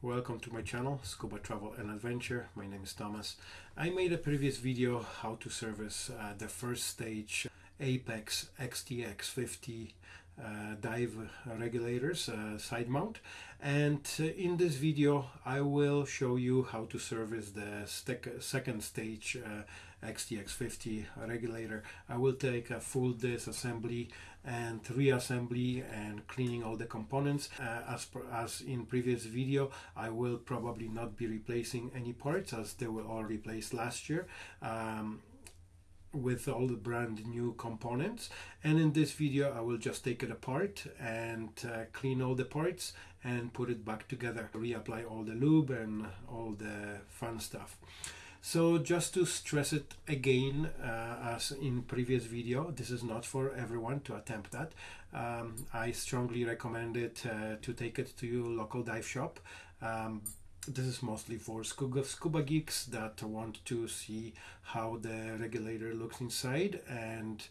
welcome to my channel Scuba Travel and Adventure. My name is Thomas. I made a previous video how to service uh, the first stage Apex XTX 50 uh, dive regulators uh, side mount and uh, in this video I will show you how to service the second stage XTX 50 regulator. I will take a full disassembly and reassembly and cleaning all the components. Uh, as, per, as in previous video I will probably not be replacing any parts as they were all replaced last year um, with all the brand new components. And in this video I will just take it apart and uh, clean all the parts and put it back together. Reapply all the lube and all the fun stuff so just to stress it again uh, as in previous video this is not for everyone to attempt that. Um, I strongly recommend it uh, to take it to your local dive shop. Um, this is mostly for scuba, scuba geeks that want to see how the regulator looks inside and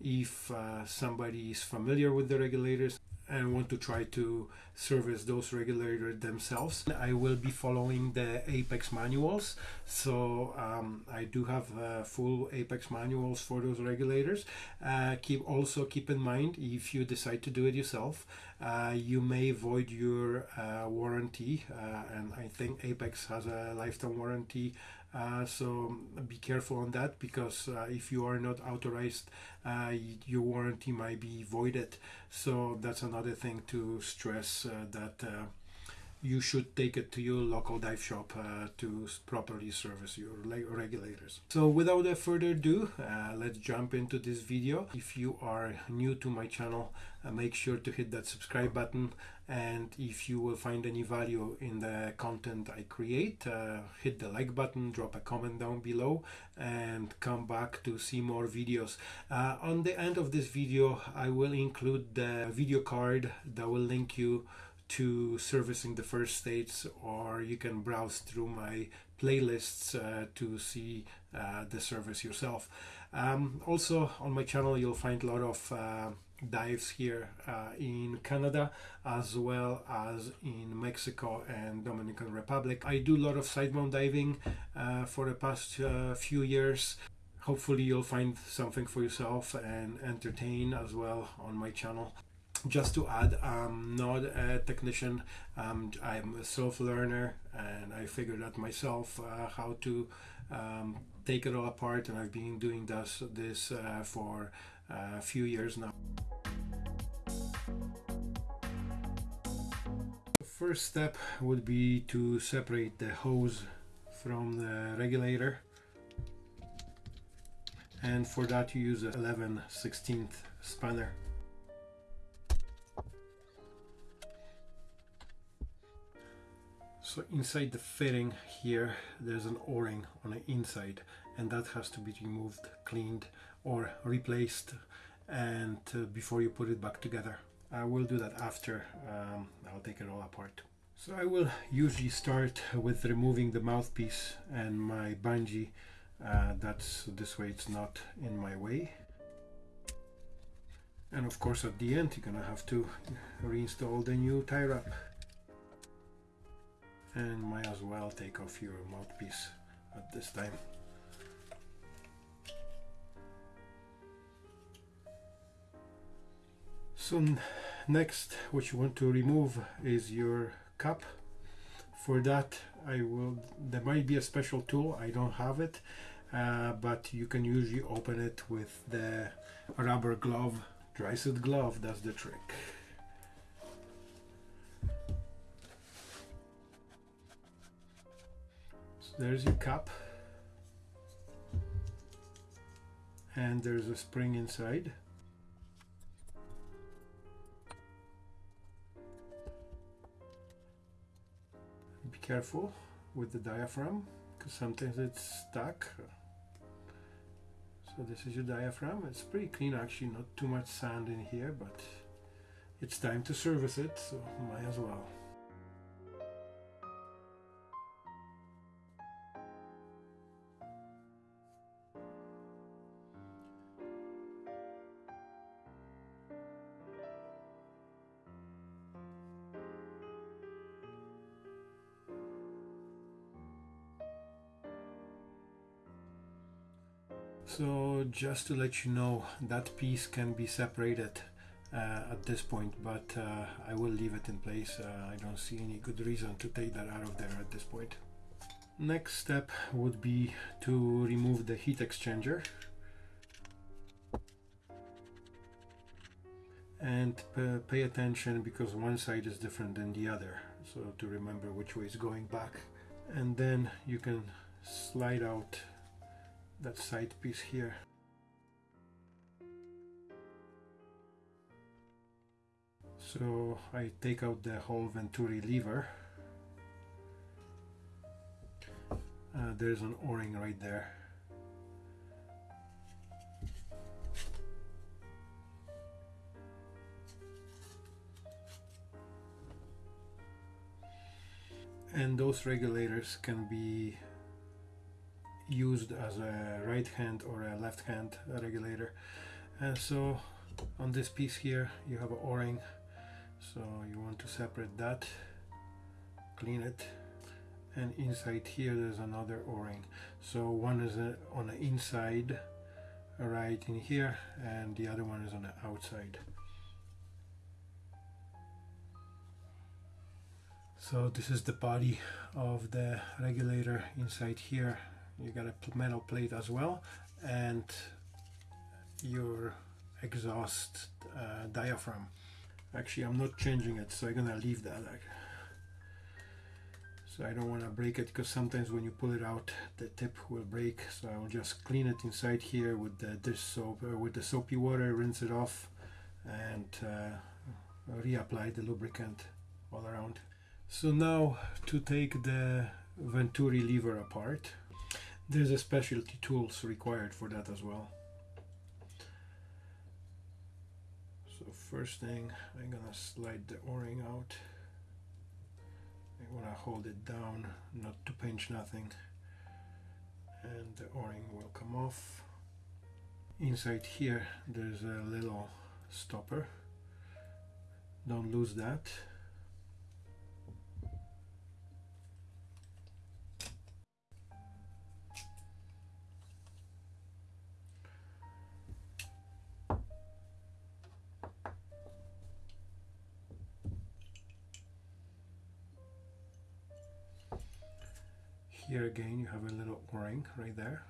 if uh, somebody is familiar with the regulators and want to try to service those regulators themselves. I will be following the Apex manuals, so um, I do have uh, full Apex manuals for those regulators. Uh, keep also keep in mind if you decide to do it yourself, uh, you may void your uh, warranty, uh, and I think Apex has a lifetime warranty uh, so be careful on that because uh, if you are not authorized uh, your warranty might be voided. So that's another thing to stress uh, that uh, you should take it to your local dive shop uh, to properly service your regulators. So without further ado, uh, let's jump into this video. If you are new to my channel, uh, make sure to hit that subscribe button and if you will find any value in the content I create, uh, hit the like button, drop a comment down below and come back to see more videos. Uh, on the end of this video, I will include the video card that will link you to servicing the first states or you can browse through my playlists uh, to see uh, the service yourself. Um, also on my channel you'll find a lot of uh, dives here uh, in Canada as well as in Mexico and Dominican Republic. I do a lot of side mount diving uh, for the past uh, few years. Hopefully you'll find something for yourself and entertain as well on my channel just to add, I'm not a technician. Um, I'm a self-learner, and I figured out myself uh, how to um, take it all apart. And I've been doing this this uh, for uh, a few years now. The first step would be to separate the hose from the regulator and for that you use a 11 16th spanner So inside the fitting here, there's an o-ring on the inside and that has to be removed, cleaned or replaced and uh, before you put it back together. I will do that after um, I'll take it all apart. So I will usually start with removing the mouthpiece and my bungee. Uh, that's this way it's not in my way. And of course at the end you're gonna have to reinstall the new tie wrap and might as well take off your mouthpiece at this time. So next what you want to remove is your cup. For that I will, there might be a special tool, I don't have it, uh, but you can usually open it with the rubber glove, dry suit glove, that's the trick. There's your cup. And there's a spring inside. Be careful with the diaphragm because sometimes it's stuck. So this is your diaphragm. It's pretty clean actually not too much sand in here but it's time to service it so might as well So just to let you know, that piece can be separated uh, at this point, but uh, I will leave it in place. Uh, I don't see any good reason to take that out of there at this point. Next step would be to remove the heat exchanger and pay attention because one side is different than the other so to remember which way is going back and then you can slide out that side piece here. So I take out the whole Venturi lever. Uh, there's an o-ring right there. And those regulators can be used as a right hand or a left hand regulator. And so on this piece here you have an o-ring. So you want to separate that clean it and inside here there's another o-ring. So one is uh, on the inside right in here and the other one is on the outside. So this is the body of the regulator inside here you got a metal plate as well and your exhaust uh, diaphragm. Actually I'm not changing it so I'm gonna leave that so I don't want to break it because sometimes when you pull it out the tip will break so I will just clean it inside here with the dish soap uh, with the soapy water rinse it off and uh, reapply the lubricant all around. So now to take the Venturi lever apart, there's a specialty tools required for that as well. So first thing, I'm gonna slide the o-ring out. I wanna hold it down, not to pinch nothing. And the o-ring will come off. Inside here, there's a little stopper. Don't lose that. Here again you have a little o-ring right there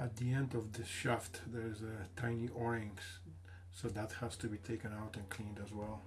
at the end of the shaft there's a tiny o-rings so that has to be taken out and cleaned as well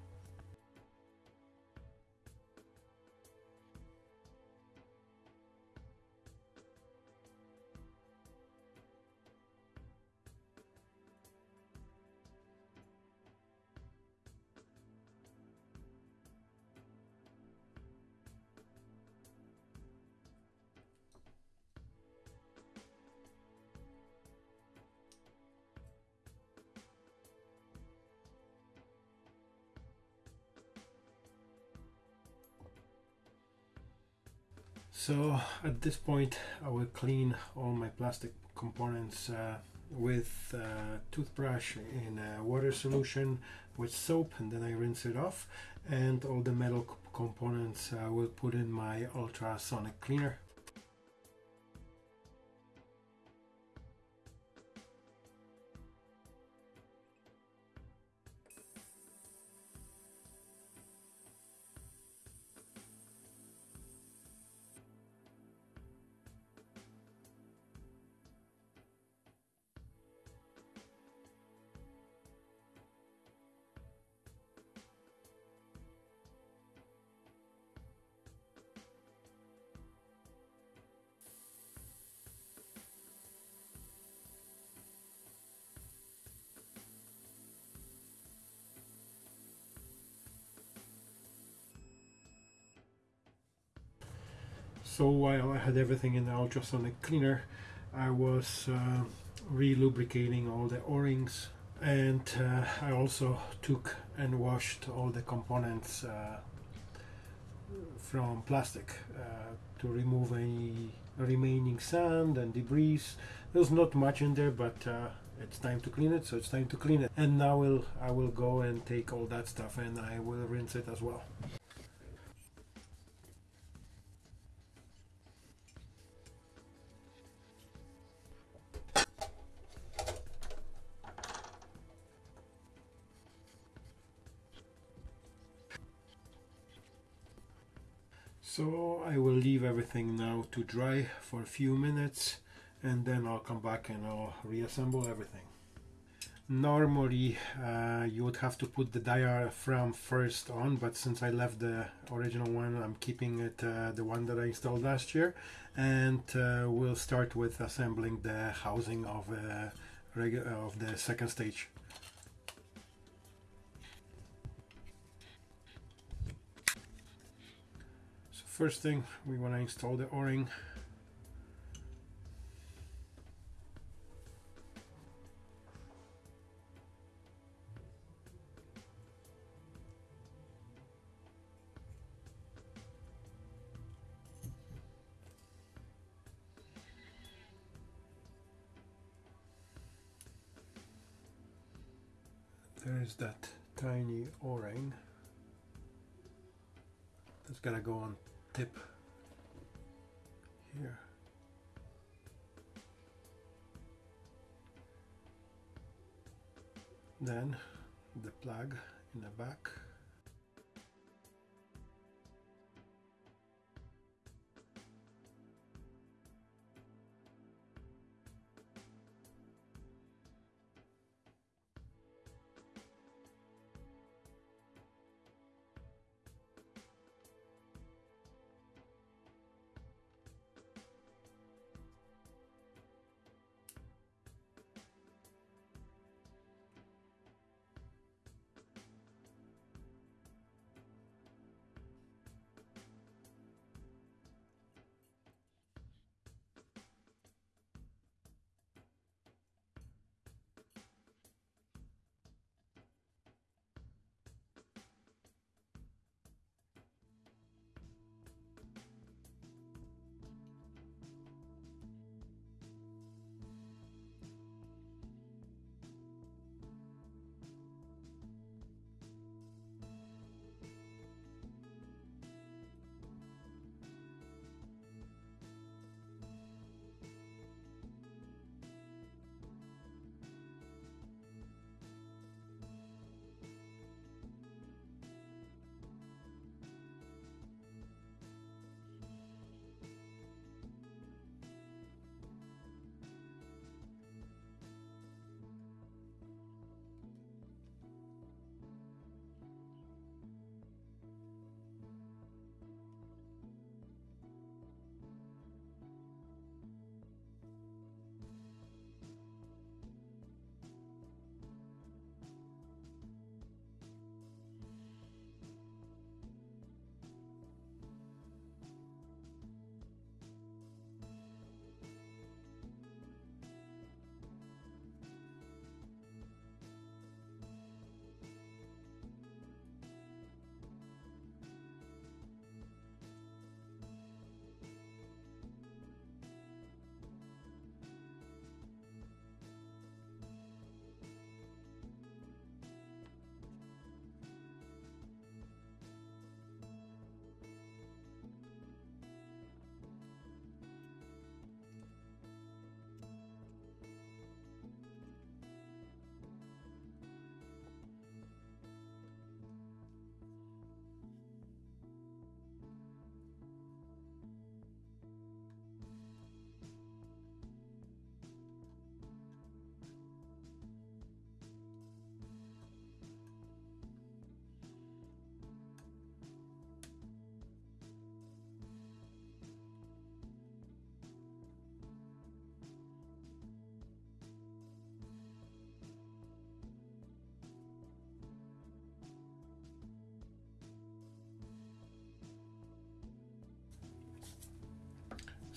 So at this point I will clean all my plastic components uh, with a toothbrush in a uh, water solution with soap and then I rinse it off and all the metal components I will put in my ultrasonic cleaner. So while I had everything in the ultrasonic cleaner, I was uh, re-lubricating all the o-rings and uh, I also took and washed all the components uh, from plastic uh, to remove any remaining sand and debris. There's not much in there but uh, it's time to clean it so it's time to clean it and now will I will go and take all that stuff and I will rinse it as well. So I will leave everything now to dry for a few minutes and then I'll come back and I'll reassemble everything. Normally uh, you would have to put the diaphragm first on but since I left the original one I'm keeping it uh, the one that I installed last year and uh, we'll start with assembling the housing of, uh, of the second stage. First thing we want to install the o-ring Then the plug in the back.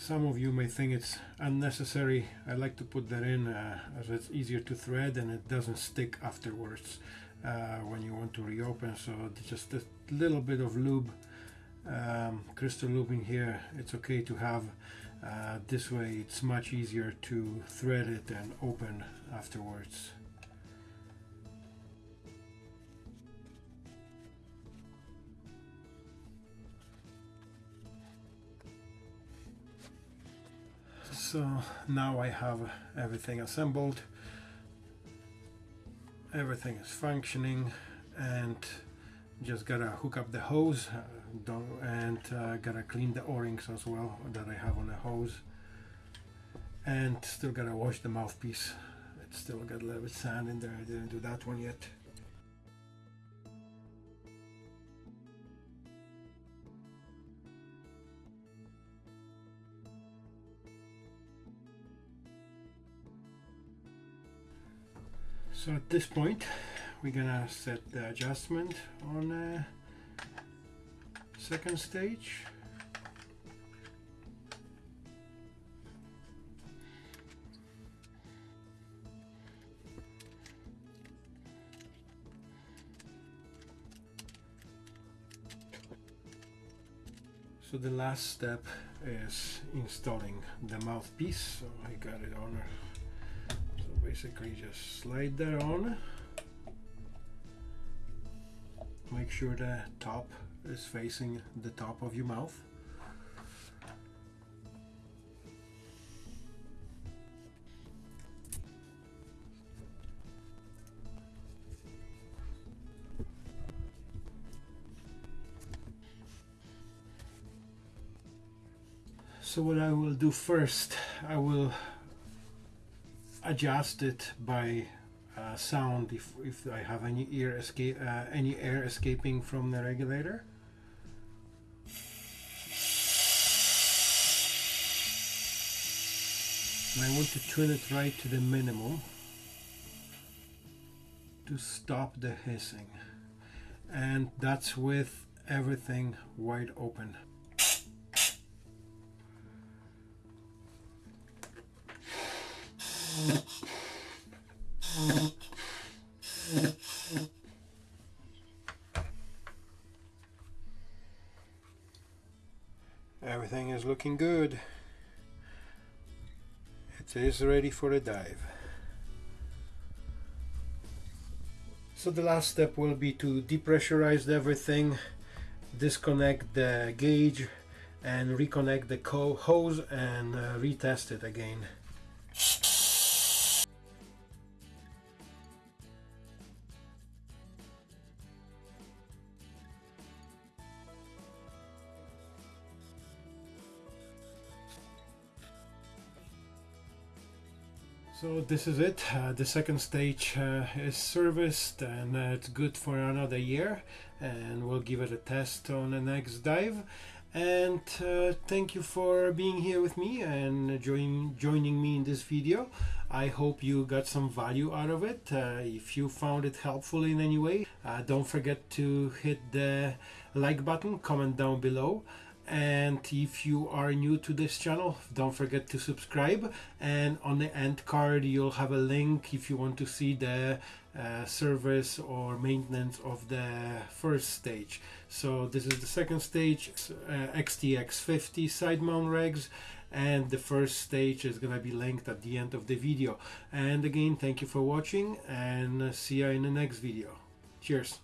Some of you may think it's unnecessary. I like to put that in uh, as it's easier to thread and it doesn't stick afterwards uh, when you want to reopen. So just a little bit of lube um, Christo-Lube in here. It's okay to have uh, this way. It's much easier to thread it and open afterwards so now I have everything assembled. Everything is functioning and just gotta hook up the hose uh, and uh, gotta clean the o-rings as well that I have on the hose. And still gotta wash the mouthpiece. It's still got a little bit sand in there. I didn't do that one yet So at this point, we're gonna set the adjustment on the second stage. So the last step is installing the mouthpiece. So I got it on basically just slide that on. Make sure the top is facing the top of your mouth. So what I will do first, I will adjust it by uh, sound if, if I have any air escape uh, any air escaping from the regulator. And I want to tune it right to the minimum to stop the hissing and that's with everything wide open. Everything is looking good. It is ready for a dive. So the last step will be to depressurize everything, disconnect the gauge and reconnect the hose and uh, retest it again. So this is it. Uh, the second stage uh, is serviced and uh, it's good for another year and we'll give it a test on the next dive. And uh, thank you for being here with me and join, joining me in this video. I hope you got some value out of it. Uh, if you found it helpful in any way, uh, don't forget to hit the like button, comment down below and if you are new to this channel don't forget to subscribe. And on the end card you'll have a link if you want to see the uh, service or maintenance of the first stage. So this is the second stage uh, XTX50 side mount regs. And the first stage is gonna be linked at the end of the video. And again thank you for watching and see you in the next video. Cheers